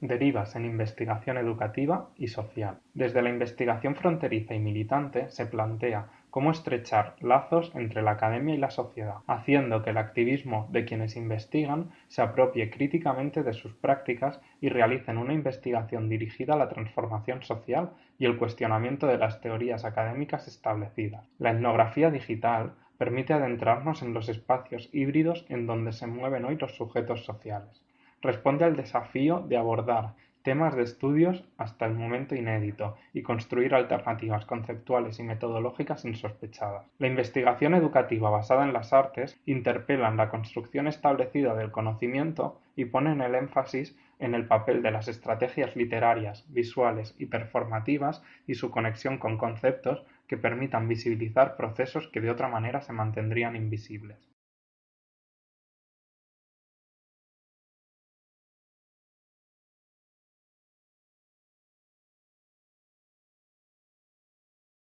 derivas en investigación educativa y social. Desde la investigación fronteriza y militante se plantea cómo estrechar lazos entre la academia y la sociedad, haciendo que el activismo de quienes investigan se apropie críticamente de sus prácticas y realicen una investigación dirigida a la transformación social y el cuestionamiento de las teorías académicas establecidas. La etnografía digital permite adentrarnos en los espacios híbridos en donde se mueven hoy los sujetos sociales. Responde al desafío de abordar temas de estudios hasta el momento inédito y construir alternativas conceptuales y metodológicas insospechadas. La investigación educativa basada en las artes interpela en la construcción establecida del conocimiento y pone el énfasis en el papel de las estrategias literarias, visuales y performativas y su conexión con conceptos que permitan visibilizar procesos que de otra manera se mantendrían invisibles.